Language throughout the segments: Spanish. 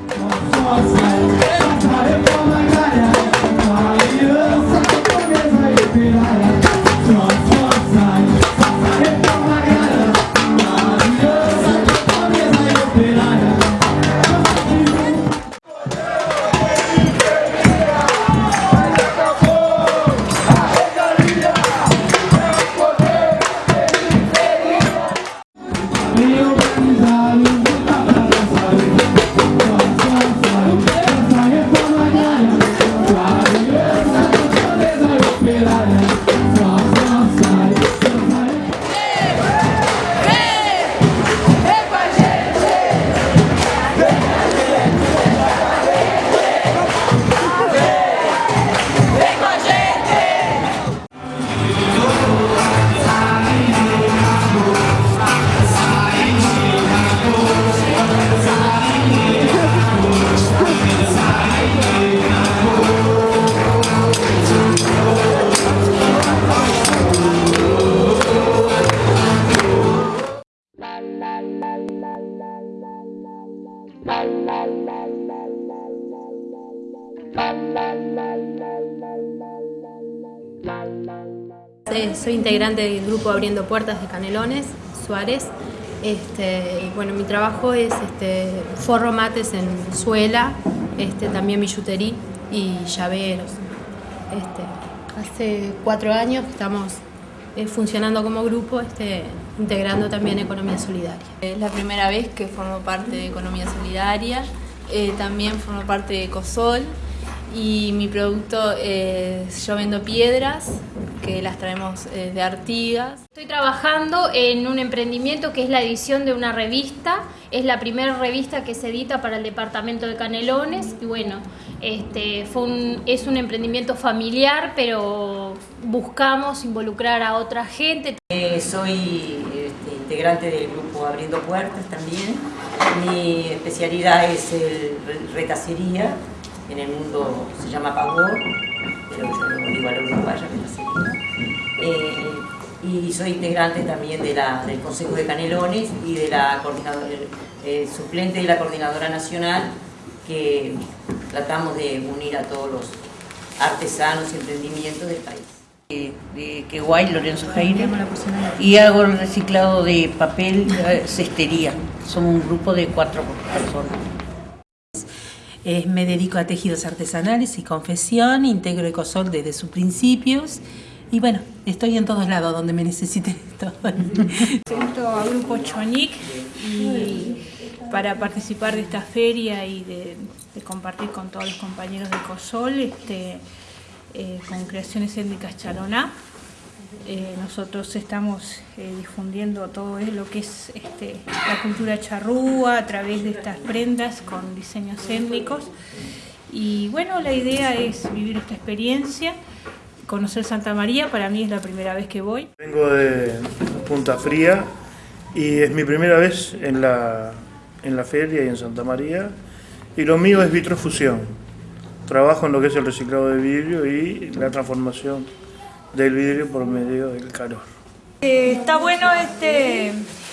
Eh, soy integrante del grupo Abriendo Puertas de Canelones, Suárez. Este, bueno, mi trabajo es este, forro mates en suela, este, también billutería y llaveros. Este, hace cuatro años estamos eh, funcionando como grupo, este, integrando también Economía Solidaria. Es la primera vez que formo parte de Economía Solidaria, eh, también formo parte de COSOL y mi producto es yo vendo piedras que las traemos eh, de Artigas. Estoy trabajando en un emprendimiento que es la edición de una revista, es la primera revista que se edita para el departamento de Canelones y bueno, este, fue un, es un emprendimiento familiar pero buscamos involucrar a otra gente. Eh, soy este, integrante del grupo Abriendo Puertas también, mi especialidad es el retacería, en el mundo se llama pavor, pero yo lo digo a la uruguaya, eh, y soy integrante también de la, del Consejo de Canelones y de la coordinadora, eh, suplente de la Coordinadora Nacional, que tratamos de unir a todos los artesanos y emprendimientos del país. De, de Queguay, Lorenzo Jaire, y hago el reciclado de papel, eh, cestería. Somos un grupo de cuatro personas. Eh, me dedico a tejidos artesanales y confesión, integro Ecosol desde sus principios y bueno, estoy en todos lados donde me necesiten. Siento a Grupo Chonic y para participar de esta feria y de, compartir con todos los compañeros de Ecosol este, eh, con Creaciones Étnicas Chaloná. Eh, nosotros estamos eh, difundiendo todo lo que es este, la cultura charrúa a través de estas prendas con diseños étnicos. Y bueno, la idea es vivir esta experiencia, conocer Santa María, para mí es la primera vez que voy. Vengo de Punta Fría y es mi primera vez en la, en la feria y en Santa María. Y lo mío es vitrofusión. Trabajo en lo que es el reciclado de vidrio y la transformación del vidrio por medio del calor. Eh, está bueno este,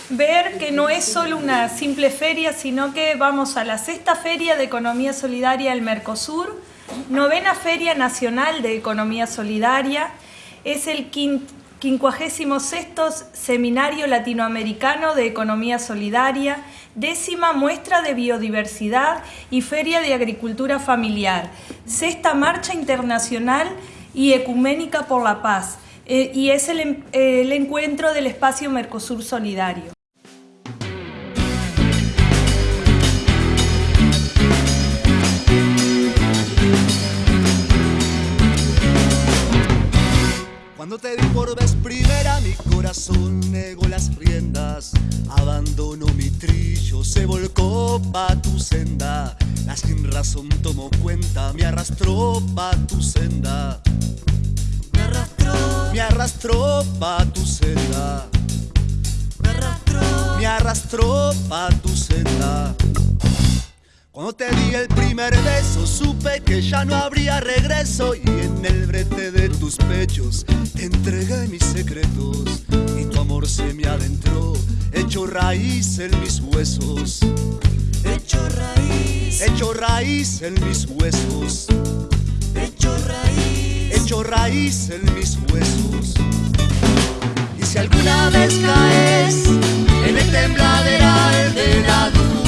ver que no es solo una simple feria, sino que vamos a la sexta feria de Economía Solidaria del Mercosur, novena Feria Nacional de Economía Solidaria, es el 56 Seminario Latinoamericano de Economía Solidaria, décima muestra de biodiversidad y Feria de Agricultura Familiar, sexta Marcha Internacional y Ecuménica por la Paz, eh, y es el, el encuentro del espacio Mercosur Solidario. Cuando te vi por vez primera, mi corazón negó las riendas. Abandonó mi trillo, se volcó pa' tu senda. La sin razón tomó cuenta, me arrastró pa' tu senda. Me arrastró, me arrastró pa' tu senda. Me arrastró, me arrastró pa' tu senda. Cuando te di el primer beso supe que ya no habría regreso. Y en el brete de tus pechos te entregué mis secretos. Y tu amor se me adentró, hecho raíz en mis huesos, hecho raíz, hecho raíz en mis huesos, hecho raíz, hecho raíz en mis huesos. Y si alguna vez caes en el tembladeral de la duda,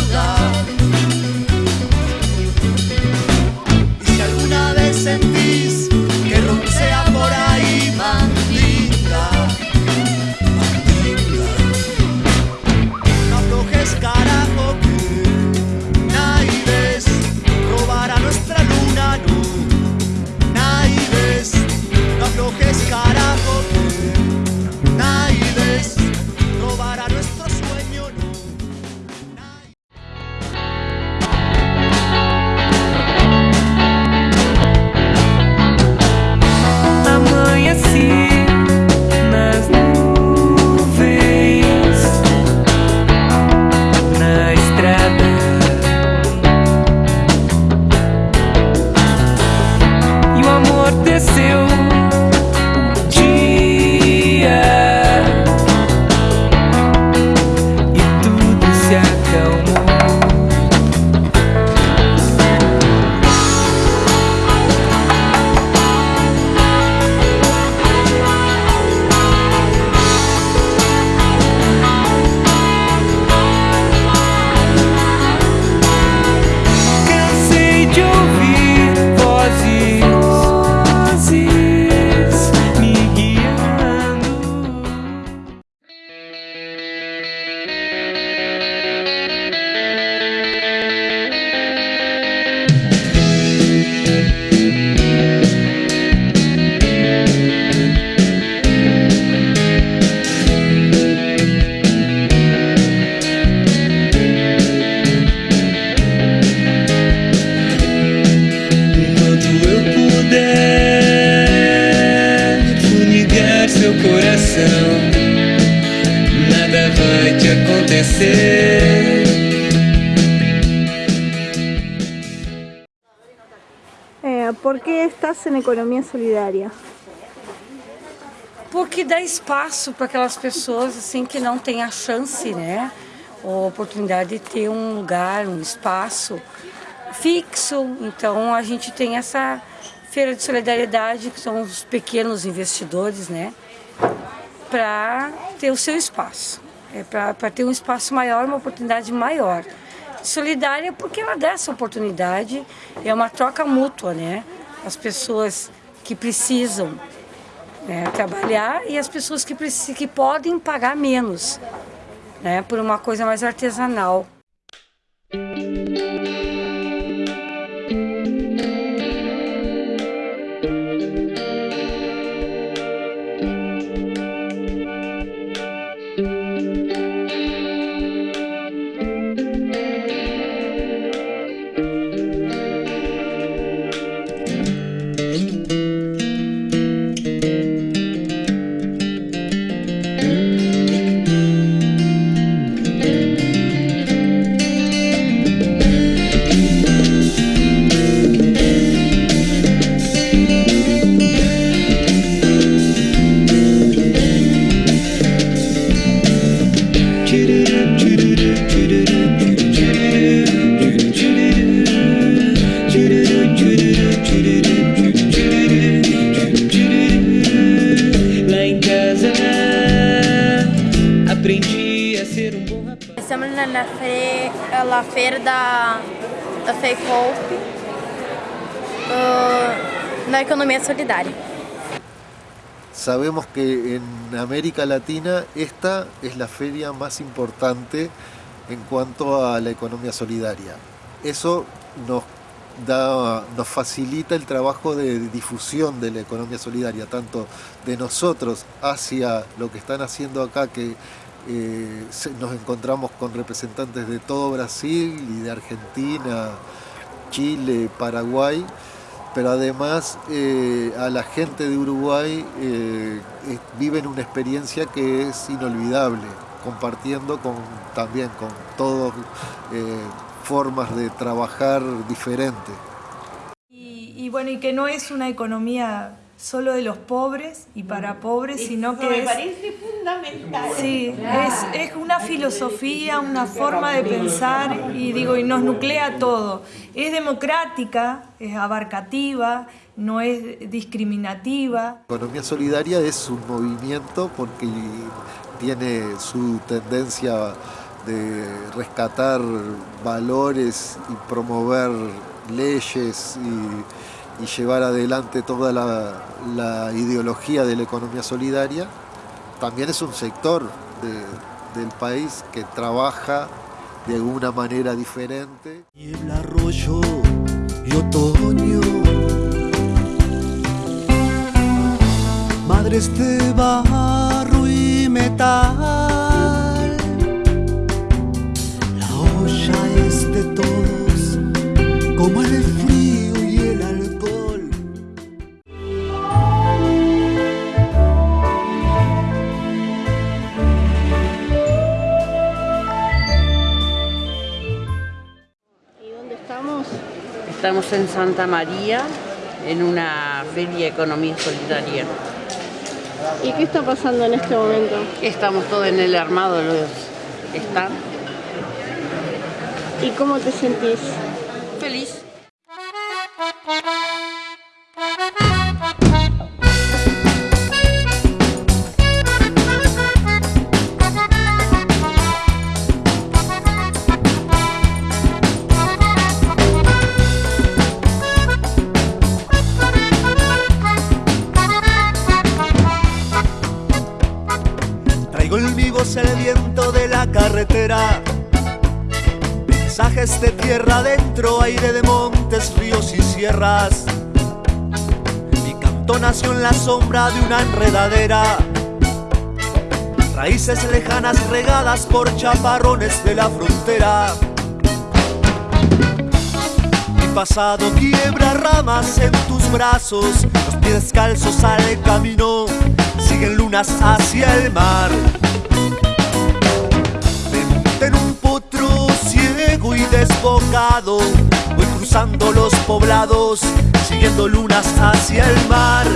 acontecer. Eh, ¿Por qué estás en economía solidaria? porque dá espaço para aquelas pessoas assim que não têm a chance, né, ou a oportunidade de ter um lugar, um espaço fixo. Então a gente tem essa feira de solidariedade que são os pequenos investidores, né, para ter o seu espaço, é para ter um espaço maior, uma oportunidade maior. Solidária porque ela dá essa oportunidade, é uma troca mútua, né? As pessoas que precisam né, trabalhar e as pessoas que, que podem pagar menos, né, por uma coisa mais artesanal. Na economia solidária. Sabemos que en América Latina esta es la feria más importante en cuanto a la economía solidaria. Eso nos, da, nos facilita el trabajo de difusión de la economía solidaria, tanto de nosotros hacia lo que están haciendo acá, que eh, nos encontramos con representantes de todo Brasil y de Argentina, Chile, Paraguay, pero además eh, a la gente de Uruguay eh, eh, viven una experiencia que es inolvidable, compartiendo con, también con todas formas de trabajar diferentes. Y bueno, y que no es una economía solo de los pobres y para pobres, sino que me es... parece fundamental. Sí, es, es una filosofía, una forma de pensar y digo, y nos nuclea todo. Es democrática, es abarcativa, no es discriminativa. Economía solidaria es un movimiento porque tiene su tendencia de rescatar valores y promover leyes y, y llevar adelante toda la, la ideología de la economía solidaria. También es un sector de- del país que trabaja de alguna manera diferente. el arroyo y. Estamos en Santa María en una feria economía solidaria. ¿Y qué está pasando en este momento? Estamos todos en el armado de los están ¿Y cómo te sentís? feliz. De tierra adentro, aire de montes, ríos y sierras. Mi canto nació en la sombra de una enredadera. Raíces lejanas regadas por chaparrones de la frontera. Mi pasado quiebra ramas en tus brazos, los pies descalzos al camino, siguen lunas hacia el mar. Desbocado, voy cruzando los poblados, siguiendo lunas hacia el mar.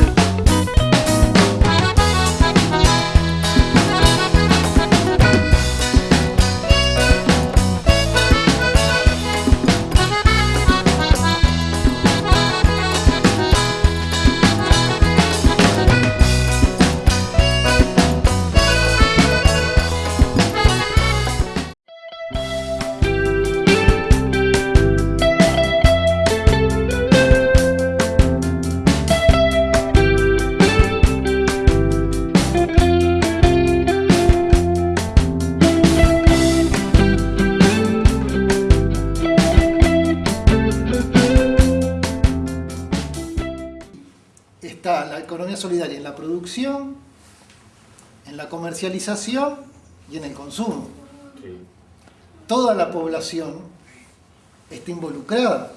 Comercialización y en el consumo. Toda la población está involucrada.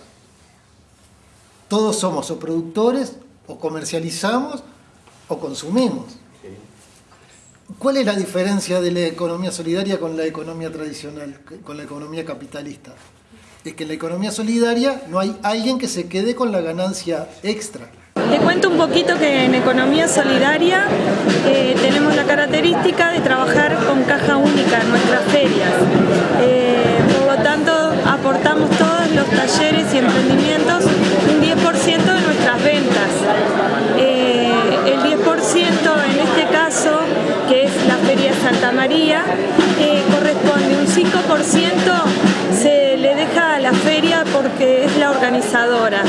Todos somos o productores, o comercializamos, o consumimos. ¿Cuál es la diferencia de la economía solidaria con la economía tradicional, con la economía capitalista? Es que en la economía solidaria no hay alguien que se quede con la ganancia extra. Te cuento un poquito que en Economía Solidaria eh, tenemos la característica de trabajar con caja única en nuestras ferias. Eh, por lo tanto, aportamos todos los talleres y emprendimientos un 10% de nuestras ventas. Eh, el 10% en este caso, que es la Feria Santa María, corresponde un 5% organizadora.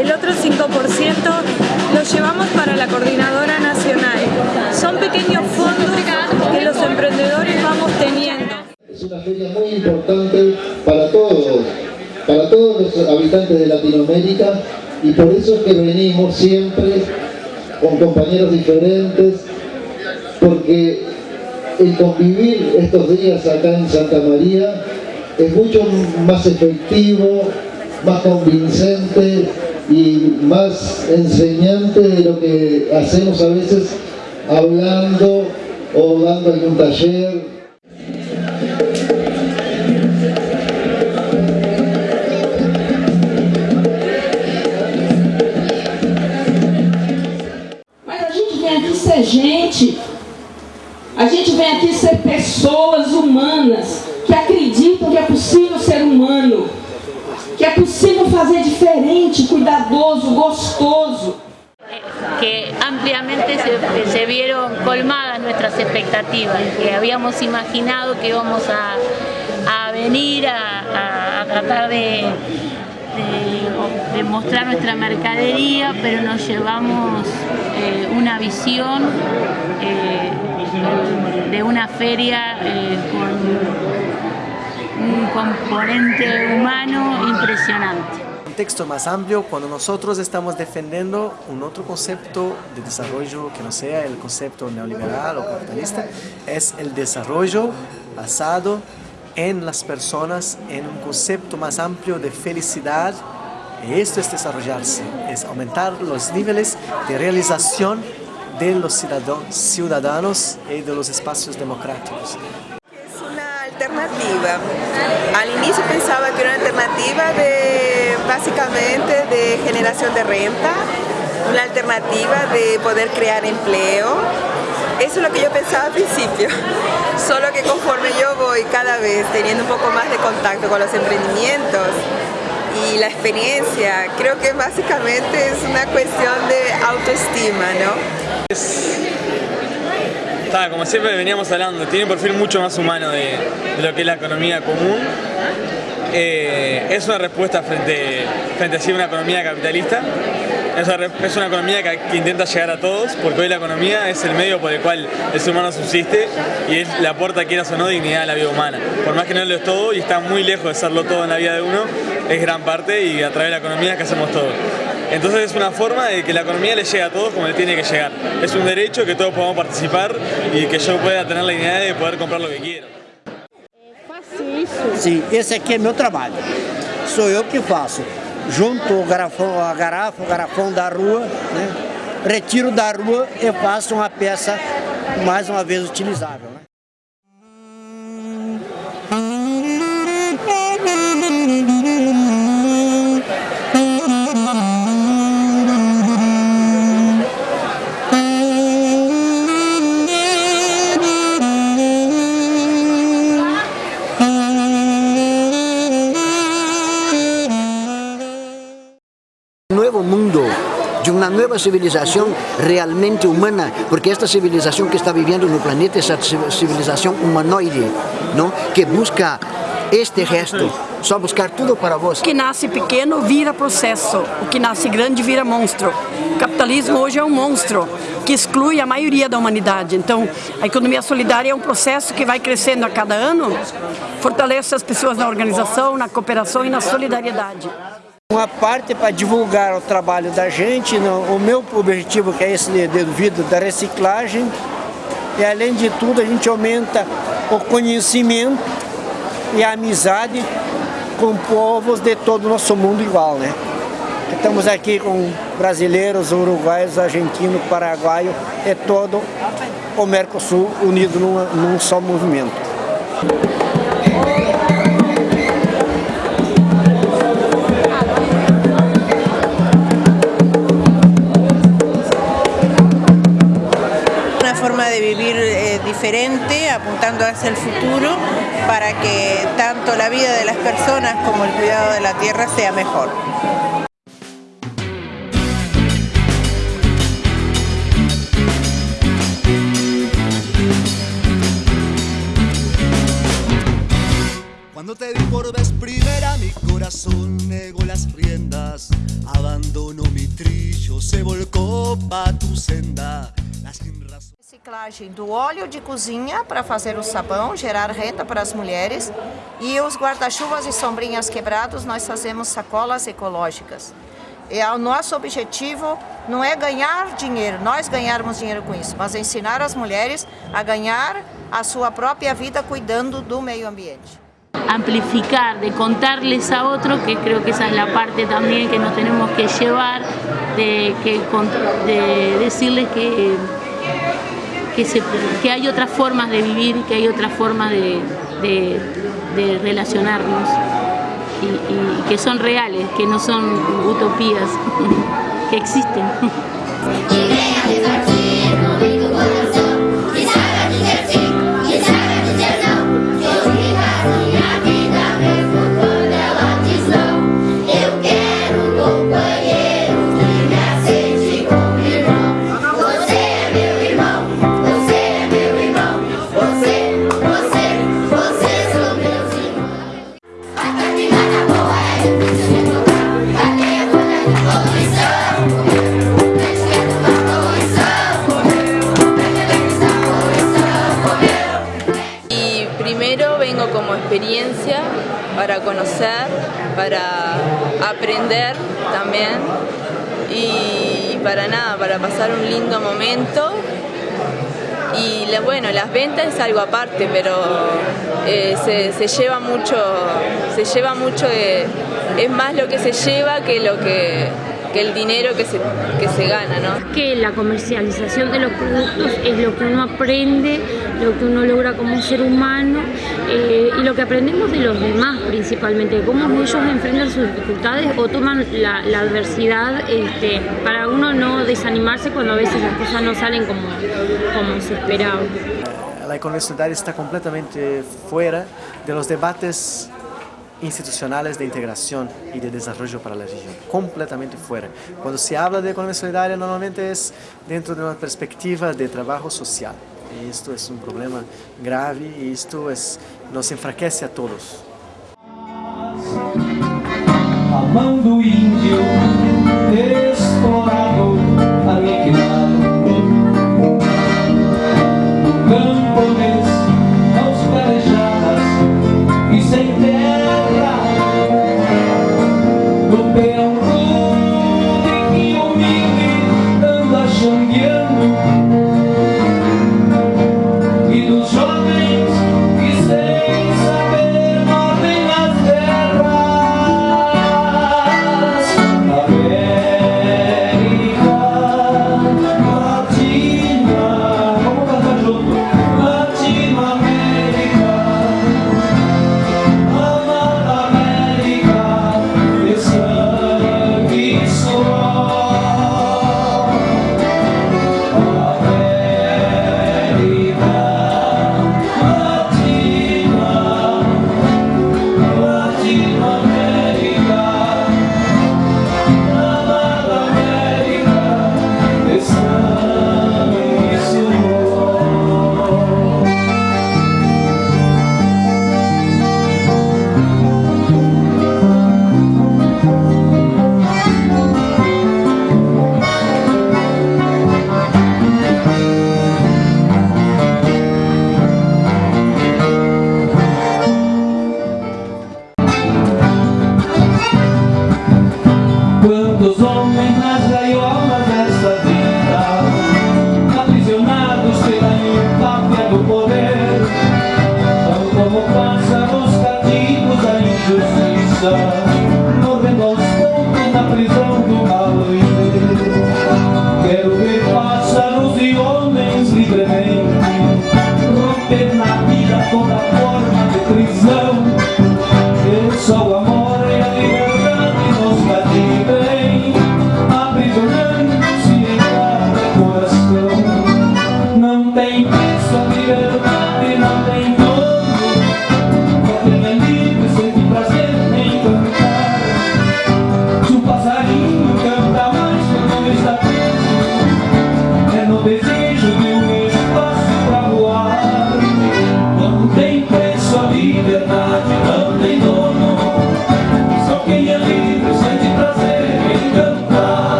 El otro 5% lo llevamos para la coordinadora nacional. Son pequeños fondos que los emprendedores vamos teniendo. Es una feria muy importante para todos, para todos los habitantes de Latinoamérica y por eso es que venimos siempre con compañeros diferentes, porque el convivir estos días acá en Santa María es mucho más efectivo, más convincente y más enseñante de lo que hacemos a veces hablando o dando algún taller ser gente, a gente vem aqui ser pessoas humanas que acreditam que é possível ser humano. Fazer diferente, cuidadoso, gostoso. que ampliamente se, vieron colmadas nuestras expectativas, que habíamos imaginado que íbamos a, a venir a, a- tratar de, de- de mostrar nuestra mercadería, pero nos llevamos eh, una visión eh, de una feria eh, con un componente humano impresionante. contexto más amplio cuando nosotros estamos defendiendo un otro concepto de desarrollo que no sea el concepto neoliberal o capitalista, es el desarrollo basado en las personas, en un concepto más amplio de felicidad. Esto es desarrollarse, es aumentar los niveles de realización de los ciudadanos y de los espacios democráticos. Al inicio pensaba que era una alternativa de básicamente de generación de renta, una alternativa de poder crear empleo. Eso es lo que yo pensaba al principio. Solo que conforme yo voy cada vez teniendo un poco más de contacto con los emprendimientos y la experiencia, creo que básicamente es una cuestión de autoestima, ¿no? Como siempre veníamos hablando, tiene un perfil mucho más humano de, lo que es la economía común. Eh, es una respuesta frente, frente a una economía capitalista. Es una, economía que, intenta llegar a todos, porque hoy la economía es el medio por el cual el ser humano subsiste y es, le aporta, quieras o no, dignidad a la vida humana. Por más que no lo es todo y está muy lejos de serlo todo en la vida de uno, es gran parte y a través de la economía que hacemos todo. Entonces es una forma de que la economía le llegue a todos como le tiene que llegar. Es un derecho que todos podamos participar y que yo pueda tener la dignidad de poder comprar lo que quiero. Sim, esse aqui é meu trabalho. Sou eu que faço. Junto o garrafão, a garrafa, o garrafão da rua, né? retiro da rua e faço uma peça mais uma vez utilizável. né? Civilización realmente humana, porque esta civilización que está viviendo en el planeta es una civilización humanoide, ¿no? que busca este gesto, só buscar tudo para vós. O que nasce pequeno vira processo, o que nasce grande vira monstro. O capitalismo hoje é um monstro que exclui a maioria da humanidade. Então, a economia solidária é um processo que vai crescendo a cada ano, fortalece as pessoas na organização, na cooperação e na solidariedade. Uma parte para divulgar o trabalho da gente, o meu objetivo que é esse de- devido da reciclagem, e além de tudo a gente aumenta o conhecimento e a amizade com povos de todo o nosso mundo igual, né? Estamos aqui com brasileiros, uruguaios, argentinos, paraguaios e todo o Mercosul unido numa- num só movimento. Apuntando hacia el futuro, para que tanto la vida de las personas como el cuidado de la tierra sea mejor. Reciclagem do óleo de cozinha para fazer o sabão, gerar renda para as mulheres. E os guarda-chuvas e sombrinhas quebrados, nós fazemos sacolas ecológicas. E o nosso objetivo não é ganhar dinheiro, nós ganharmos dinheiro com isso, mas ensinar as mulheres a ganhar a sua própria vida cuidando do meio ambiente. amplificar, de contarles a otros, que creo que esa es la parte también que nos tenemos que llevar, de, que, de decirles que, que, hay otras formas de vivir, que hay otras formas de, relacionarnos y que son reales, que no son utopías, que existen. experiencia, para conocer, para aprender también y para nada, para pasar un lindo momento y bueno, las ventas es algo aparte, pero eh, se, lleva mucho, se lleva mucho es más lo que se lleva que lo que que el dinero que se, que se gana. ¿no? Que la comercialización de los productos es lo que uno aprende, lo que uno logra como ser humano eh, y lo que aprendemos de los demás principalmente, cómo ellos enfrentan sus dificultades o toman la, adversidad este, para uno no desanimarse cuando a veces las cosas no salen como, como se esperaba. La economía solidaria está completamente fuera de los debates institucionales de integración y de desarrollo para la región, completamente fuera. Cuando se habla de economía solidaria normalmente es dentro de una perspectiva de trabajo social. Y esto es un problema grave y esto es, nos enfraquece a todos. Amando índio,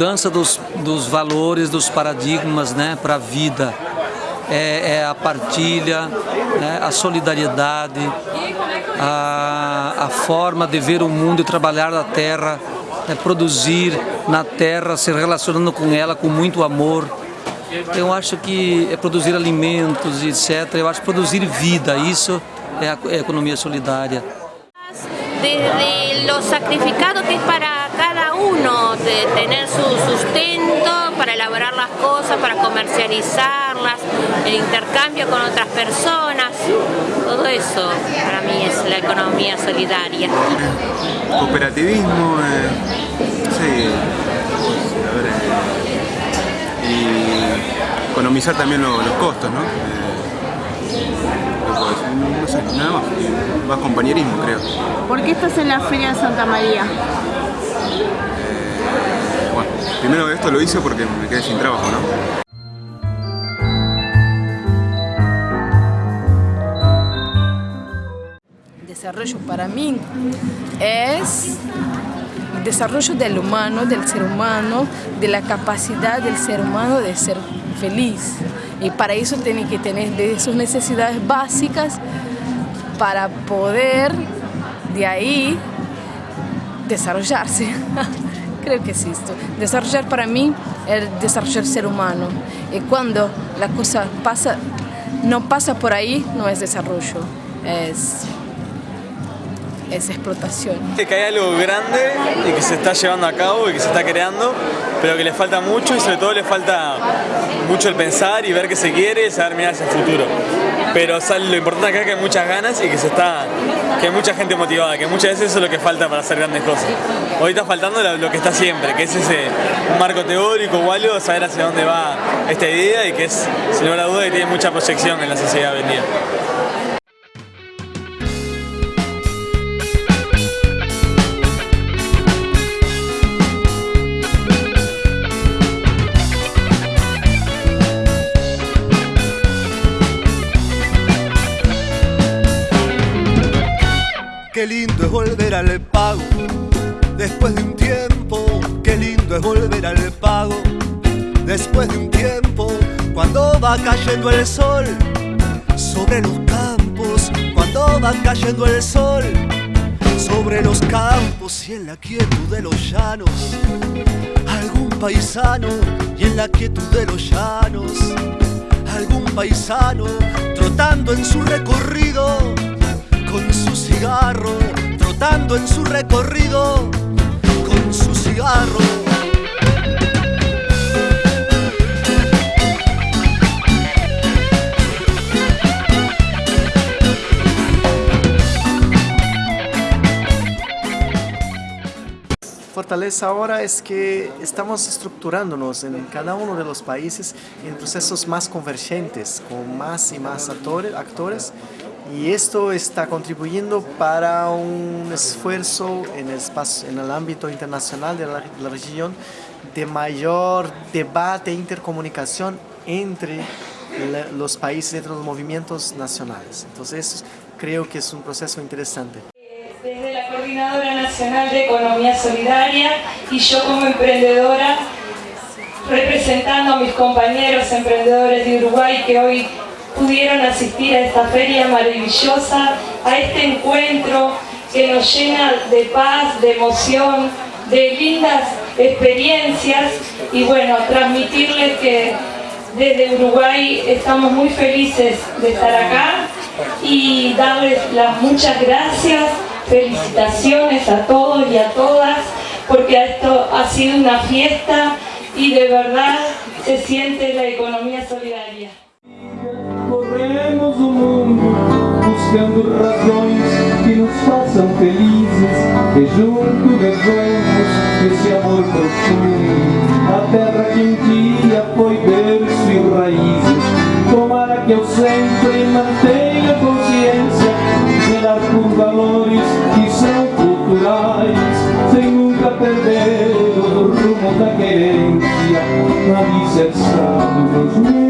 mudança dos, dos valores, dos paradigmas né, para a vida. É, é a partilha, né, a solidariedade, a, a forma de ver o mundo e trabalhar na terra, né, produzir na terra, se relacionando com ela com muito amor. Eu acho que é produzir alimentos, etc. Eu acho que produzir vida, isso é a, é a economia solidária. desde lo sacrificado que es para uno de tener su sustento, para elaborar las cosas, para comercializarlas, el intercambio con otras personas, todo eso para mí es la economía solidaria. Cooperativismo, eh, sí, a ver, eh, y economizar también lo- los costos, ¿no? Eh, no sé, nada más, más compañerismo creo. ¿Por qué estás en la Feria de Santa María? Bueno, primero esto lo hice porque me quedé sin trabajo, ¿no? desarrollo para mí es desarrollo del humano, del ser humano, de la capacidad del ser humano de ser feliz. Y para eso tiene que tener sus necesidades básicas para poder de ahí desarrollarse. Creo que es esto. Desarrollar para mí es desarrollar ser humano. Y cuando la cosa pasa, no pasa por ahí, no es desarrollo, es es explotación. Que hay algo grande y que se está llevando a cabo y que se está creando, pero que le falta mucho y sobre todo le falta mucho el pensar y ver qué se quiere y saber mirar hacia el futuro. Pero lo importante acá es que hay muchas ganas y que se está que hay mucha gente motivada, que muchas veces eso es lo que falta para hacer grandes cosas. Hoy está faltando lo que está siempre, que es ese marco teórico o algo, saber hacia dónde va esta idea y que es, sin lugar a duda, que tiene mucha proyección en la sociedad hoy Qué lindo volver al pago después de un tiempo. Qué lindo es volver al pago después de un tiempo. Cuando va cayendo el sol sobre los campos. Cuando va cayendo el sol sobre los campos y en la quietud de los llanos. Algún paisano y en la quietud de los llanos. Algún paisano trotando en su recorrido con su cigarro, en su recorrido con su cigarro. fortaleza ahora es que estamos estructurándonos en cada uno de los países en procesos más convergentes, con más y más actores y esto está contribuyendo para un esfuerzo en el, espacio, en el ámbito internacional de la, región de mayor debate e intercomunicación entre los países, entre los movimientos nacionales. Entonces creo que es un proceso interesante. Desde la Coordinadora Nacional de Economía Solidaria y yo como emprendedora, representando a mis compañeros emprendedores de Uruguay que hoy pudieron asistir a esta feria maravillosa, a este encuentro que nos llena de paz, de emoción, de lindas experiencias y bueno, transmitirles que desde Uruguay estamos muy felices de estar acá y darles las muchas gracias, felicitaciones a todos y a todas porque esto ha sido una fiesta y de verdad se siente la economía solidaria. Corremos o mundo buscando razões que nos façam felizes E junto levamos esse amor profundo. A terra que um dia foi berço e raízes. Tomara que eu sempre mantenha consciência Zelar por valores que são culturais Sem nunca perder o rumo da querência. Alicerçado nos meus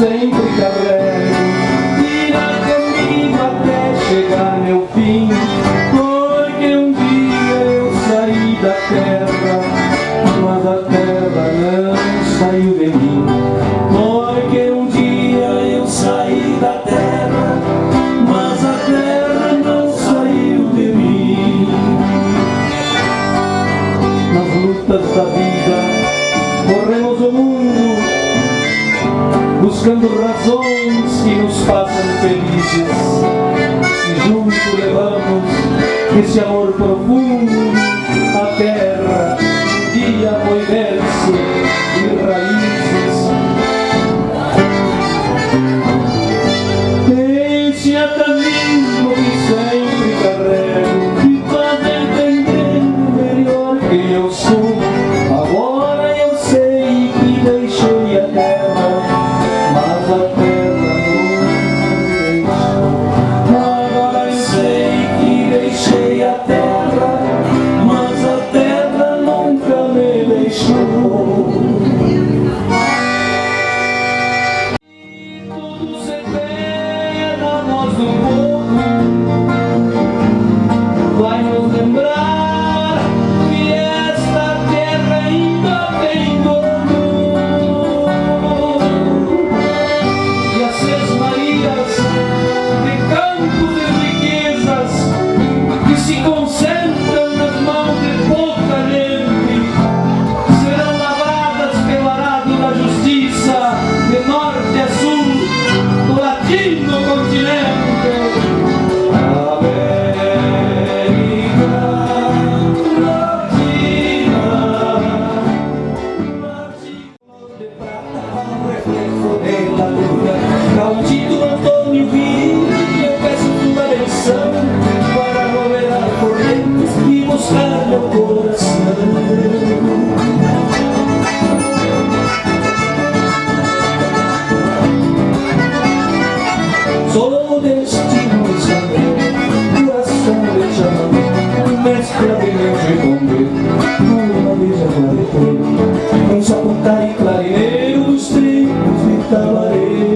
sempre carrega. caminho de bombeiro Numa mesa quadripeiro Um e clarineiro Os trigos de talareiro